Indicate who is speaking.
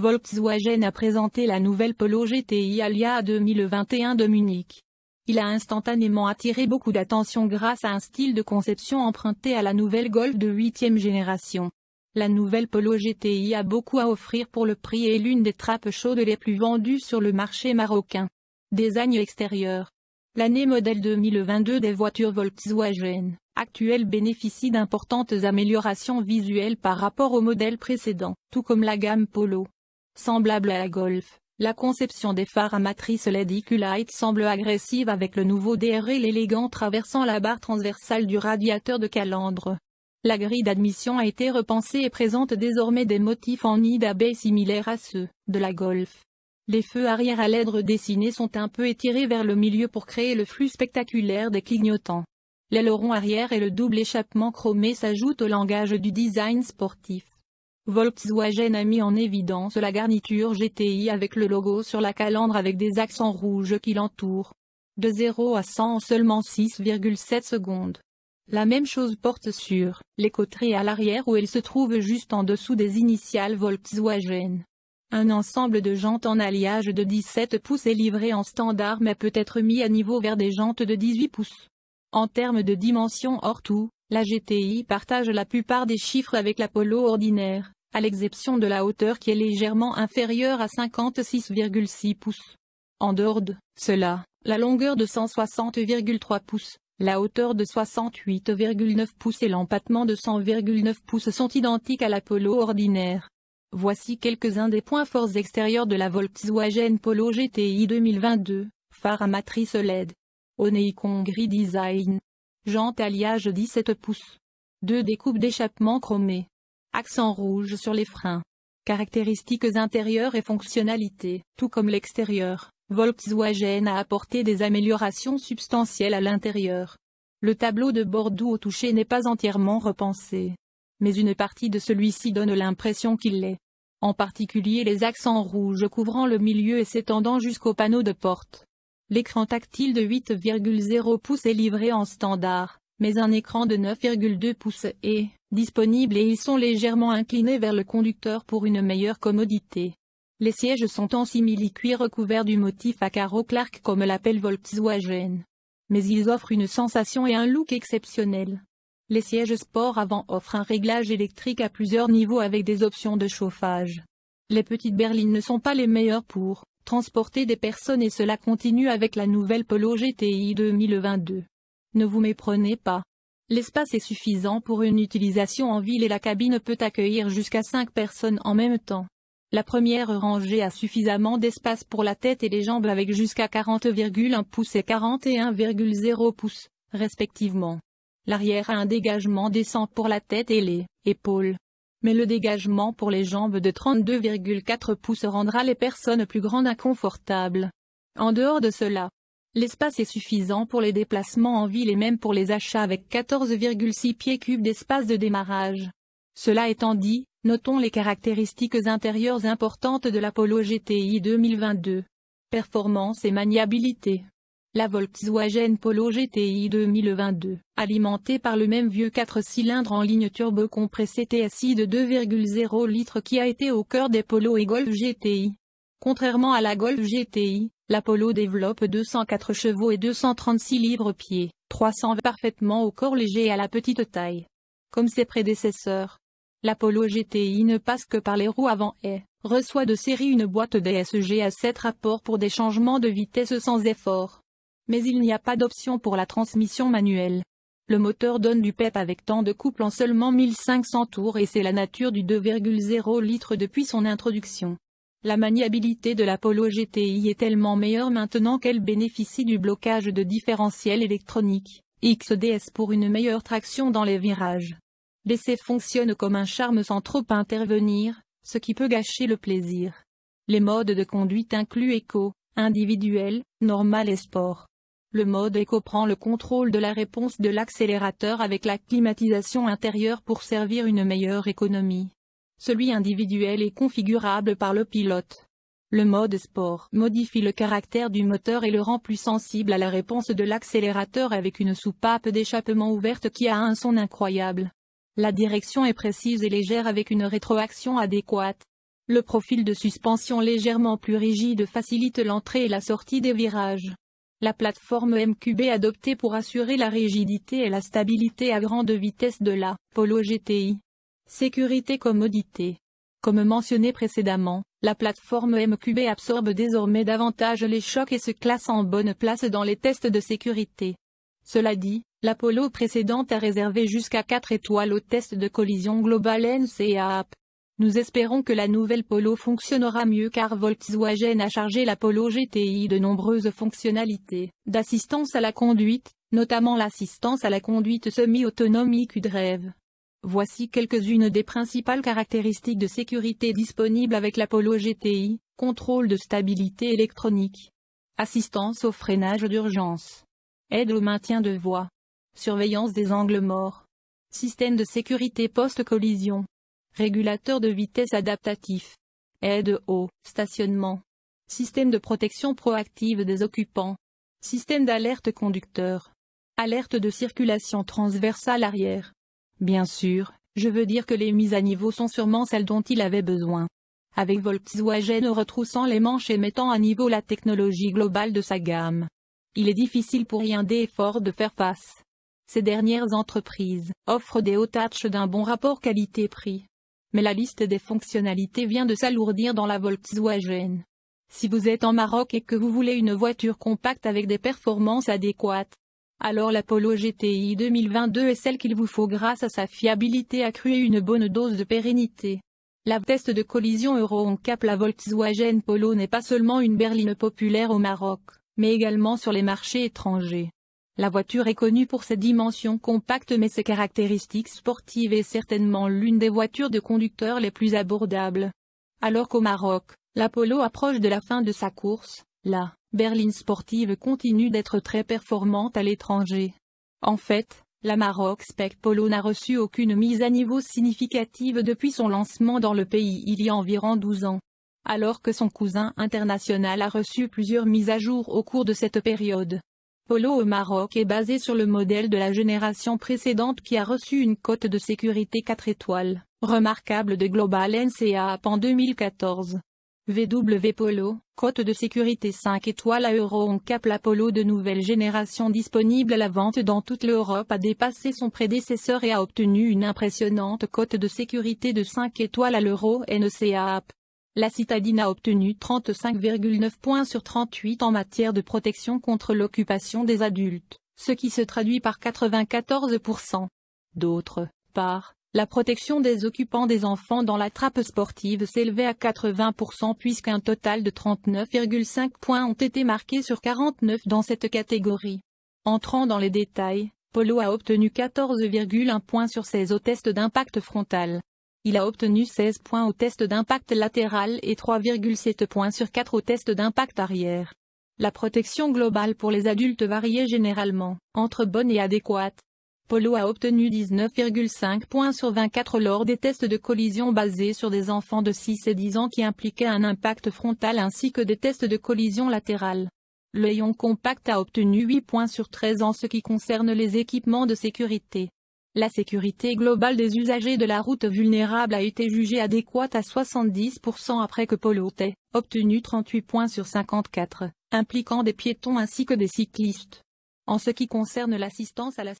Speaker 1: Volkswagen a présenté la nouvelle Polo GTI Alia 2021 de Munich. Il a instantanément attiré beaucoup d'attention grâce à un style de conception emprunté à la nouvelle Golf de 8e génération. La nouvelle Polo GTI a beaucoup à offrir pour le prix et est l'une des trappes chaudes les plus vendues sur le marché marocain. Design extérieur L'année modèle 2022 des voitures Volkswagen actuelles bénéficie d'importantes améliorations visuelles par rapport au modèle précédent, tout comme la gamme Polo. Semblable à la Golf, la conception des phares à matrice LED light semble agressive avec le nouveau DRL élégant traversant la barre transversale du radiateur de calandre. La grille d'admission a été repensée et présente désormais des motifs en nid d'abeilles similaires à ceux de la Golf. Les feux arrière à LED redessinés sont un peu étirés vers le milieu pour créer le flux spectaculaire des clignotants. L'aileron arrière et le double échappement chromé s'ajoutent au langage du design sportif. Volkswagen a mis en évidence la garniture GTI avec le logo sur la calandre avec des accents rouges qui l'entourent. De 0 à 100 en seulement 6,7 secondes. La même chose porte sur les coteries à l'arrière où elle se trouve juste en dessous des initiales Volkswagen. Un ensemble de jantes en alliage de 17 pouces est livré en standard mais peut être mis à niveau vers des jantes de 18 pouces. En termes de dimension hors tout, la GTI partage la plupart des chiffres avec la Polo ordinaire à l'exception de la hauteur qui est légèrement inférieure à 56,6 pouces. En dehors de cela, la longueur de 160,3 pouces, la hauteur de 68,9 pouces et l'empattement de 100,9 pouces sont identiques à la Polo ordinaire. Voici quelques-uns des points forts extérieurs de la Volkswagen Polo GTI 2022, phare à matrice LED. Oneikon Gris Design. Jante alliage 17 pouces. Deux découpes d'échappement chromées. Accent rouge sur les freins. Caractéristiques intérieures et fonctionnalités, tout comme l'extérieur, Volkswagen a apporté des améliorations substantielles à l'intérieur. Le tableau de bord doux au toucher n'est pas entièrement repensé. Mais une partie de celui-ci donne l'impression qu'il l'est. En particulier les accents rouges couvrant le milieu et s'étendant jusqu'au panneau de porte. L'écran tactile de 8,0 pouces est livré en standard, mais un écran de 9,2 pouces est disponible et ils sont légèrement inclinés vers le conducteur pour une meilleure commodité. Les sièges sont en simili-cuir recouverts du motif à carreaux Clark comme l'appelle Volkswagen. Mais ils offrent une sensation et un look exceptionnel. Les sièges sport avant offrent un réglage électrique à plusieurs niveaux avec des options de chauffage. Les petites berlines ne sont pas les meilleures pour transporter des personnes et cela continue avec la nouvelle Polo GTI 2022. Ne vous méprenez pas. L'espace est suffisant pour une utilisation en ville et la cabine peut accueillir jusqu'à 5 personnes en même temps. La première rangée a suffisamment d'espace pour la tête et les jambes avec jusqu'à 40,1 pouces et 41,0 pouces, respectivement. L'arrière a un dégagement décent pour la tête et les épaules. Mais le dégagement pour les jambes de 32,4 pouces rendra les personnes plus grandes inconfortables. En dehors de cela, L'espace est suffisant pour les déplacements en ville et même pour les achats avec 14,6 pieds cubes d'espace de démarrage. Cela étant dit, notons les caractéristiques intérieures importantes de l'Apollo GTI 2022. Performance et maniabilité. La Volkswagen Polo GTI 2022, alimentée par le même vieux 4 cylindres en ligne turbo compressé TSI de 2,0 litres qui a été au cœur des Polo et Golf GTI. Contrairement à la Golf GTI, l'Apollo développe 204 chevaux et 236 livres-pieds, 300 parfaitement au corps léger et à la petite taille. Comme ses prédécesseurs, l'Apollo GTI ne passe que par les roues avant et reçoit de série une boîte DSG à 7 rapports pour des changements de vitesse sans effort. Mais il n'y a pas d'option pour la transmission manuelle. Le moteur donne du pep avec temps de couple en seulement 1500 tours et c'est la nature du 2,0 litres depuis son introduction. La maniabilité de la Polo GTI est tellement meilleure maintenant qu'elle bénéficie du blocage de différentiel électronique, XDS pour une meilleure traction dans les virages. L'essai fonctionne comme un charme sans trop intervenir, ce qui peut gâcher le plaisir. Les modes de conduite incluent éco, individuel, normal et sport. Le mode éco prend le contrôle de la réponse de l'accélérateur avec la climatisation intérieure pour servir une meilleure économie. Celui individuel est configurable par le pilote. Le mode sport modifie le caractère du moteur et le rend plus sensible à la réponse de l'accélérateur avec une soupape d'échappement ouverte qui a un son incroyable. La direction est précise et légère avec une rétroaction adéquate. Le profil de suspension légèrement plus rigide facilite l'entrée et la sortie des virages. La plateforme MQB adoptée pour assurer la rigidité et la stabilité à grande vitesse de la Polo GTI. Sécurité commodité. Comme mentionné précédemment, la plateforme MQB absorbe désormais davantage les chocs et se classe en bonne place dans les tests de sécurité. Cela dit, l'Apollo précédente a réservé jusqu'à 4 étoiles au test de collision globale NCAP. Nous espérons que la nouvelle Polo fonctionnera mieux car Volkswagen a chargé la Polo GTI de nombreuses fonctionnalités d'assistance à la conduite, notamment l'assistance à la conduite semi-autonome IQ-Drive. Voici quelques-unes des principales caractéristiques de sécurité disponibles avec l'Apollo GTI, contrôle de stabilité électronique, assistance au freinage d'urgence, aide au maintien de voie, surveillance des angles morts, système de sécurité post-collision, régulateur de vitesse adaptatif, aide au stationnement, système de protection proactive des occupants, système d'alerte conducteur, alerte de circulation transversale arrière, Bien sûr, je veux dire que les mises à niveau sont sûrement celles dont il avait besoin. Avec Volkswagen retroussant les manches et mettant à niveau la technologie globale de sa gamme. Il est difficile pour Hyundai et Ford de faire face. Ces dernières entreprises offrent des hauts tâches d'un bon rapport qualité-prix. Mais la liste des fonctionnalités vient de s'alourdir dans la Volkswagen. Si vous êtes en Maroc et que vous voulez une voiture compacte avec des performances adéquates, alors l'Apollo GTI 2022 est celle qu'il vous faut grâce à sa fiabilité accrue et une bonne dose de pérennité. La test de collision Euro Cap la Volkswagen Polo n'est pas seulement une berline populaire au Maroc, mais également sur les marchés étrangers. La voiture est connue pour ses dimensions compactes mais ses caractéristiques sportives est certainement l'une des voitures de conducteurs les plus abordables. Alors qu'au Maroc, l'Apollo approche de la fin de sa course, là, berline sportive continue d'être très performante à l'étranger. En fait, la Maroc Spec Polo n'a reçu aucune mise à niveau significative depuis son lancement dans le pays il y a environ 12 ans. Alors que son cousin international a reçu plusieurs mises à jour au cours de cette période. Polo au Maroc est basé sur le modèle de la génération précédente qui a reçu une cote de sécurité 4 étoiles, remarquable de Global NCAP en 2014. VW Polo, cote de sécurité 5 étoiles à Euro Cap Polo de nouvelle génération disponible à la vente dans toute l'Europe a dépassé son prédécesseur et a obtenu une impressionnante cote de sécurité de 5 étoiles à l'Euro NCAP. La citadine a obtenu 35,9 points sur 38 en matière de protection contre l'occupation des adultes, ce qui se traduit par 94%. D'autre part, la protection des occupants des enfants dans la trappe sportive s'élevait à 80% puisqu'un total de 39,5 points ont été marqués sur 49 dans cette catégorie. Entrant dans les détails, Polo a obtenu 14,1 points sur 16 au test d'impact frontal. Il a obtenu 16 points au test d'impact latéral et 3,7 points sur 4 au test d'impact arrière. La protection globale pour les adultes variait généralement, entre bonne et adéquate. Polo a obtenu 19,5 points sur 24 lors des tests de collision basés sur des enfants de 6 et 10 ans qui impliquaient un impact frontal ainsi que des tests de collision latérale. Le Ion Compact a obtenu 8 points sur 13 en ce qui concerne les équipements de sécurité. La sécurité globale des usagers de la route vulnérable a été jugée adéquate à 70% après que Polo ait obtenu 38 points sur 54, impliquant des piétons ainsi que des cyclistes. En ce qui concerne l'assistance à la